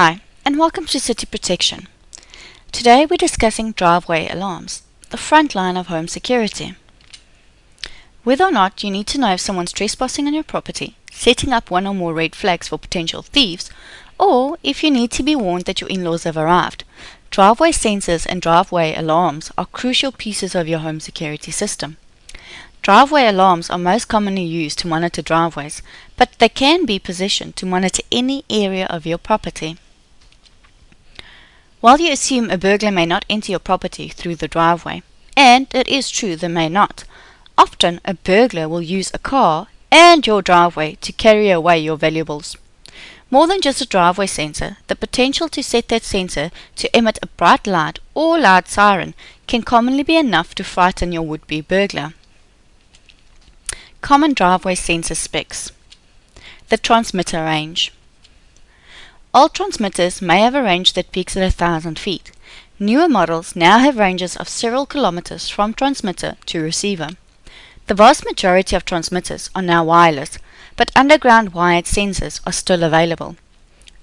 Hi, and welcome to City Protection. Today we're discussing driveway alarms, the front line of home security. Whether or not you need to know if someone's trespassing on your property, setting up one or more red flags for potential thieves, or if you need to be warned that your in-laws have arrived, driveway sensors and driveway alarms are crucial pieces of your home security system. Driveway alarms are most commonly used to monitor driveways, but they can be positioned to monitor any area of your property. While you assume a burglar may not enter your property through the driveway, and it is true they may not, often a burglar will use a car and your driveway to carry away your valuables. More than just a driveway sensor, the potential to set that sensor to emit a bright light or loud siren can commonly be enough to frighten your would-be burglar. Common driveway sensor specs. The transmitter range. Old transmitters may have a range that peaks at a thousand feet. Newer models now have ranges of several kilometers from transmitter to receiver. The vast majority of transmitters are now wireless, but underground wired sensors are still available.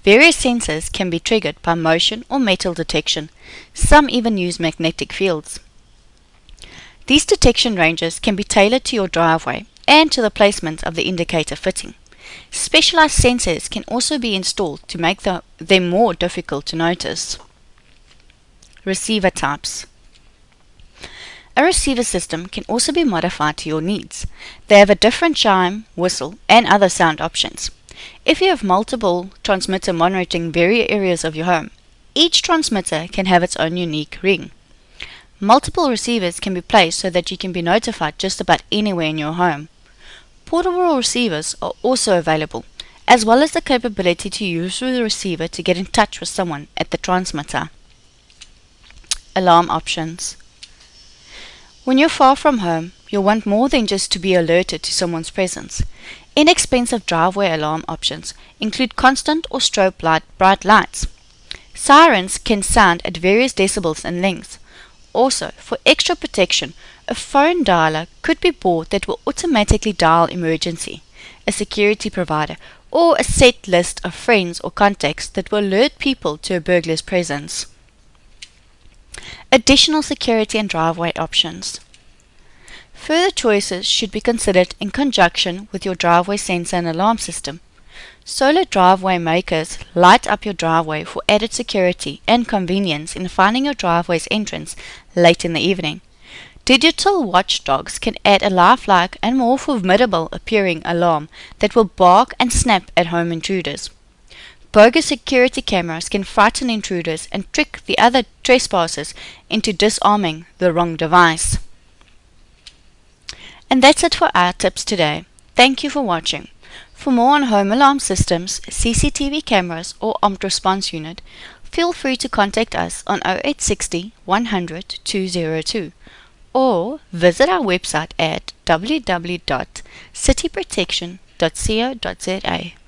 Various sensors can be triggered by motion or metal detection. Some even use magnetic fields. These detection ranges can be tailored to your driveway and to the placement of the indicator fitting. Specialized sensors can also be installed to make the, them more difficult to notice. Receiver types. A receiver system can also be modified to your needs. They have a different chime, whistle, and other sound options. If you have multiple transmitter monitoring various areas of your home, each transmitter can have its own unique ring. Multiple receivers can be placed so that you can be notified just about anywhere in your home. Portable receivers are also available, as well as the capability to use the receiver to get in touch with someone at the transmitter. Alarm options. When you're far from home, you'll want more than just to be alerted to someone's presence. Inexpensive driveway alarm options include constant or strobe light bright lights. Sirens can sound at various decibels and lengths. Also, for extra protection, a phone dialer could be bought that will automatically dial emergency, a security provider, or a set list of friends or contacts that will alert people to a burglar's presence. Additional security and driveway options. Further choices should be considered in conjunction with your driveway sensor and alarm system. Solar driveway markers light up your driveway for added security and convenience in finding your driveway's entrance late in the evening. Digital watchdogs can add a lifelike and more formidable appearing alarm that will bark and snap at home intruders. Bogus security cameras can frighten intruders and trick the other trespassers into disarming the wrong device. And that's it for our tips today. Thank you for watching. For more on home alarm systems, CCTV cameras or armed response unit, feel free to contact us on 0860 100 202 or visit our website at www.cityprotection.co.za.